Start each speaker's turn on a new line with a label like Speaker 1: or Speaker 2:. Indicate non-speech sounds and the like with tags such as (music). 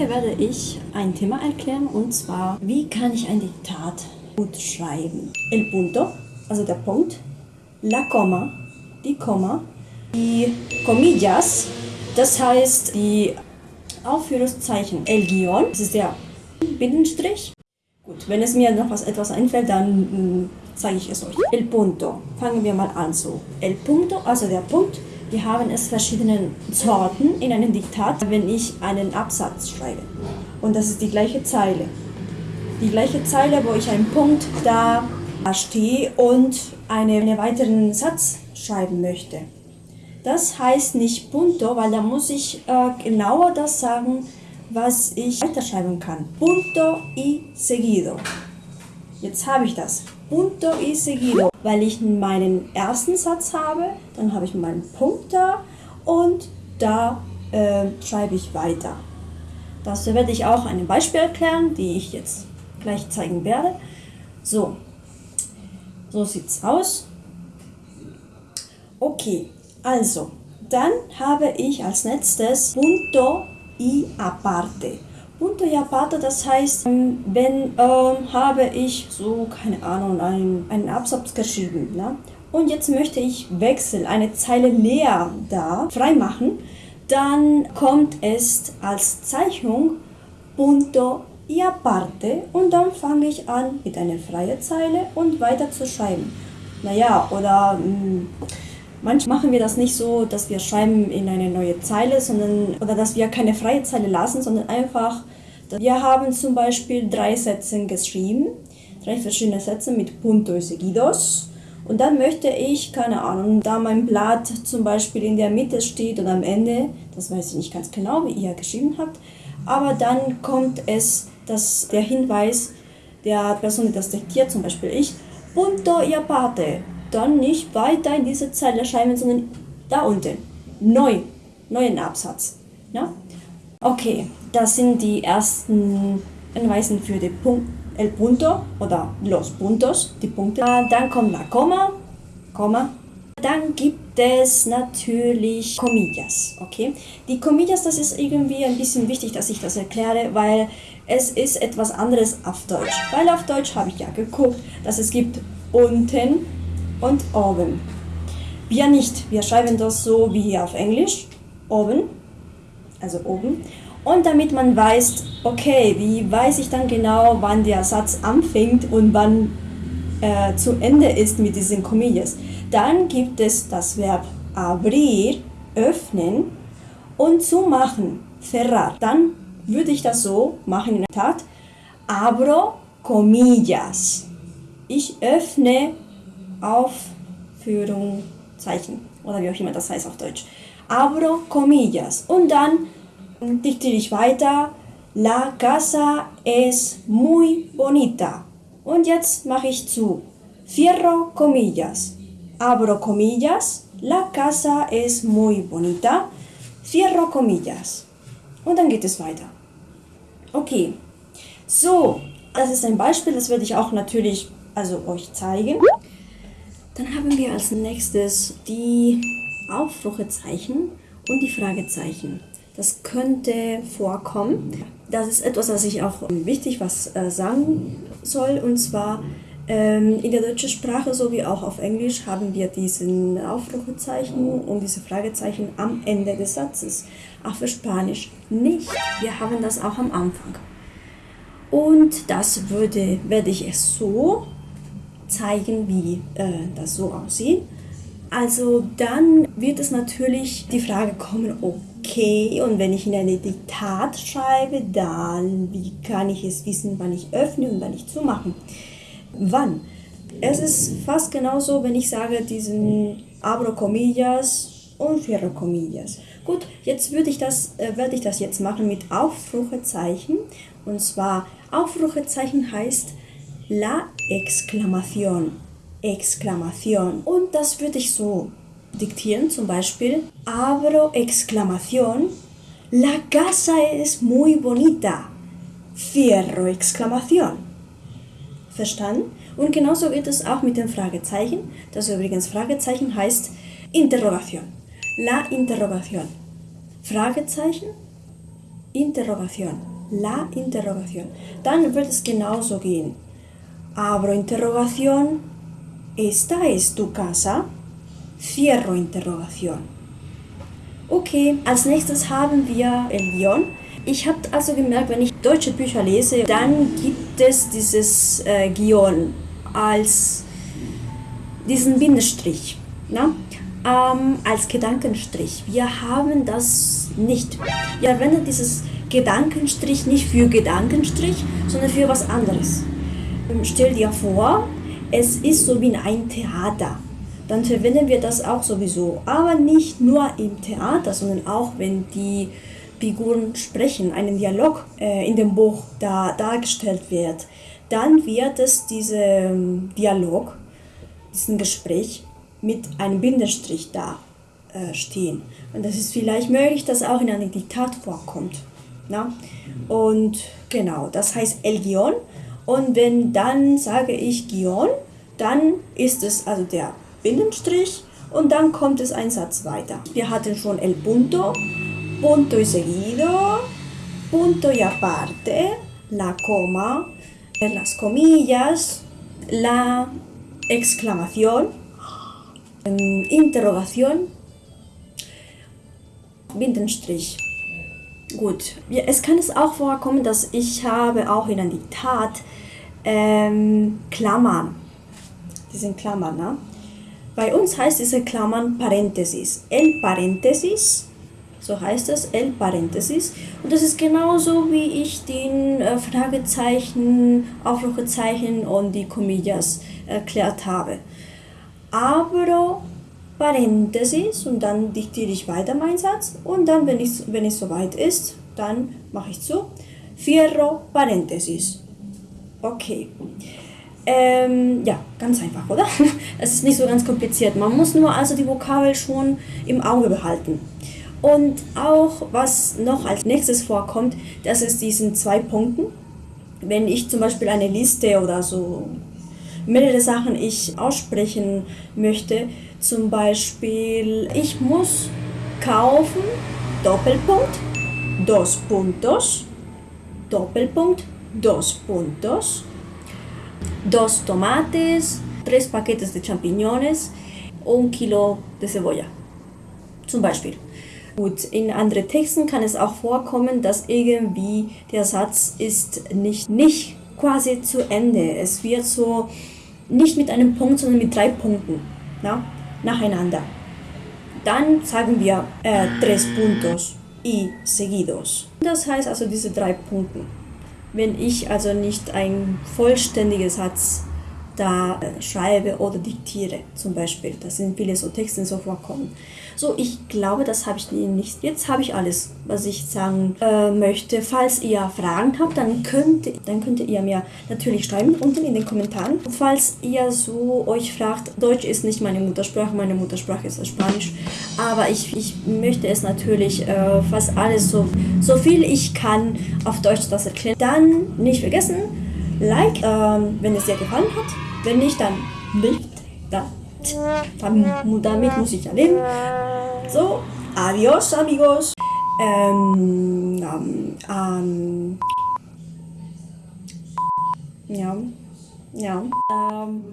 Speaker 1: Heute werde ich ein Thema erklären und zwar, wie kann ich ein Diktat gut schreiben? El punto, also der Punkt, la coma, die Komma, die comillas, das heißt die Aufführungszeichen, el guion, das ist der Binnenstrich. Gut, wenn es mir noch was etwas einfällt, dann mm, zeige ich es euch. El punto, fangen wir mal an so. El punto, also der Punkt, wir haben es verschiedene Sorten in einem Diktat, wenn ich einen Absatz schreibe. Und das ist die gleiche Zeile. Die gleiche Zeile, wo ich einen Punkt da stehe und einen weiteren Satz schreiben möchte. Das heißt nicht punto, weil da muss ich äh, genauer das sagen, was ich weiterschreiben kann. Punto y seguido. Jetzt habe ich das. Punto y seguido, weil ich meinen ersten Satz habe, dann habe ich meinen Punkt da und da äh, schreibe ich weiter. Das werde ich auch ein Beispiel erklären, die ich jetzt gleich zeigen werde. So, so sieht es aus. Okay, also, dann habe ich als nächstes Punto y aparte. Aparte, das heißt, ähm, wenn ähm, habe ich so, keine Ahnung, einen, einen Absatz geschrieben. Ne? Und jetzt möchte ich wechseln, eine Zeile leer da freimachen, dann kommt es als Zeichnung Punto y aparte und dann fange ich an mit einer freien Zeile und weiter zu schreiben. Naja, oder mh, hm, Manchmal machen wir das nicht so, dass wir schreiben in eine neue Zeile, sondern oder dass wir keine freie Zeile lassen, sondern einfach, wir haben zum Beispiel drei Sätze geschrieben, drei verschiedene Sätze mit Punto y seguidos. Und dann möchte ich, keine Ahnung, da mein Blatt zum Beispiel in der Mitte steht oder am Ende, das weiß ich nicht ganz genau, wie ihr geschrieben habt, aber dann kommt es, dass der Hinweis der Person, die das diktiert, zum Beispiel ich, Punto y aparte dann nicht weiter in diese Zeile schreiben, sondern da unten. Neu, neuen Absatz. Ja? Okay, das sind die ersten Anweisungen für den Punkt el punto oder los puntos, die Punkte. Ah, dann kommt la Komma, Komma. Dann gibt es natürlich Comillas, okay? Die Comillas, das ist irgendwie ein bisschen wichtig, dass ich das erkläre, weil es ist etwas anderes auf Deutsch. Weil auf Deutsch habe ich ja geguckt, dass es gibt unten und oben. Wir nicht. Wir schreiben das so wie auf Englisch. Oben. Also oben. Und damit man weiß, okay, wie weiß ich dann genau, wann der Satz anfängt und wann äh, zu Ende ist mit diesen Comillas. Dann gibt es das Verb abrir, öffnen und zumachen, cerrar. Dann würde ich das so machen in der Tat. Abro comillas. Ich öffne Aufführung Zeichen oder wie auch immer das heißt auf Deutsch. Abro comillas und dann diktiere ich weiter. La casa es muy bonita. Und jetzt mache ich zu. Cierro comillas. Abro comillas. La casa es muy bonita. Cierro comillas. Und dann geht es weiter. Okay. So, das ist ein Beispiel, das werde ich auch natürlich also euch zeigen. Dann haben wir als nächstes die Aufrufezeichen und die Fragezeichen. Das könnte vorkommen. Das ist etwas, was ich auch wichtig was äh, sagen soll. Und zwar ähm, in der deutschen Sprache sowie auch auf Englisch haben wir diesen Aufrufezeichen und diese Fragezeichen am Ende des Satzes. Auch für Spanisch nicht. Wir haben das auch am Anfang. Und das würde, werde ich es so zeigen, wie äh, das so aussieht. Also dann wird es natürlich die Frage kommen, okay, und wenn ich in eine Diktat schreibe, dann wie kann ich es wissen, wann ich öffne und wann ich zumache? Wann? Es ist fast genauso, wenn ich sage diesen abro comillas und cierro comillas. Gut, jetzt würde ich das, äh, werde ich das jetzt machen mit Aufrufezeichen. Und zwar Aufrufezeichen heißt, la Exklamation. Exklamation. Und das würde ich so diktieren, zum Beispiel abro exclamación, la casa es muy bonita. Cierro exclamación. Verstanden? Und genauso geht es auch mit dem Fragezeichen. Das übrigens Fragezeichen heißt Interrogation. La Interrogation. Fragezeichen, Interrogation. La Interrogation. Dann wird es genauso gehen. Abro Interrogation. Esta es tu casa. Cierro Interrogation. Okay, als nächstes haben wir El Guión. Ich habe also gemerkt, wenn ich deutsche Bücher lese, dann gibt es dieses äh, Guión als diesen Bindestrich. Na? Ähm, als Gedankenstrich. Wir haben das nicht. Wir verwenden dieses Gedankenstrich nicht für Gedankenstrich, sondern für was anderes. Ähm, stell dir vor, es ist so wie in ein Theater. Dann verwenden wir das auch sowieso. Aber nicht nur im Theater, sondern auch wenn die Figuren sprechen, einen Dialog äh, in dem Buch da dargestellt wird, dann wird es diesen Dialog, diesen Gespräch mit einem Bindestrich da äh, stehen. Und das ist vielleicht möglich, dass auch in einem Diktat vorkommt. Na? Und genau, das heißt El Guion. Und wenn dann sage ich Guion, dann ist es also der Bindestrich und dann kommt es ein Satz weiter. Wir hatten schon El Punto, Punto y seguido, Punto y aparte, la coma, las comillas, la exclamación, Interrogation, Bindestrich. Gut, ja, es kann es auch vorkommen, dass ich habe auch in einem Diktat ähm, Klammern. Die sind Klammern, ne? Bei uns heißt diese Klammern Parenthesis. El Parenthesis, so heißt es, El Parenthesis. Und das ist genauso, wie ich den äh, Fragezeichen, Aufrufezeichen und die Comillas erklärt habe. Abro Parenthesis und dann diktiere ich weiter meinen Satz und dann, wenn, ich, wenn es soweit ist, dann mache ich zu. Fierro Parenthesis. Okay. Ähm, ja, ganz einfach, oder? (laughs) Es ist nicht so ganz kompliziert. Man muss nur also die Vokabel schon im Auge behalten. Und auch was noch als nächstes vorkommt, das ist diesen zwei Punkten. Wenn ich zum Beispiel eine Liste oder so mehrere Sachen ich aussprechen möchte, zum Beispiel, ich muss kaufen, Doppelpunkt, dos puntos, Doppelpunkt, dos puntos, dos tomates, tres paquetes de champiñones, un kilo de cebolla. Zum Beispiel. Gut, in anderen Texten kann es auch vorkommen, dass irgendwie der Satz ist nicht, nicht quasi zu Ende. Es wird so nicht mit einem Punkt, sondern mit drei Punkten. Na? nacheinander. Dann sagen wir äh, tres puntos y seguidos. Das heißt also diese drei Punkte. Wenn ich also nicht ein vollständiger Satz da äh, schreibe oder diktiere, zum Beispiel. Das sind viele so Texte, die so vorkommen. So, ich glaube, das habe ich nicht. Jetzt habe ich alles, was ich sagen äh, möchte. Falls ihr Fragen habt, dann könnt, dann könnt ihr mir natürlich schreiben unten in den Kommentaren. Falls ihr so euch fragt, Deutsch ist nicht meine Muttersprache, meine Muttersprache ist Spanisch. Aber ich, ich möchte es natürlich äh, fast alles so, so viel ich kann auf Deutsch das erklären. Dann nicht vergessen, Like, ähm, wenn es dir gefallen hat. Wenn nicht, dann nicht. Da, damit muss ich ja leben. So, adios, amigos. Ähm, ähm, ähm, ja, ja. Ähm,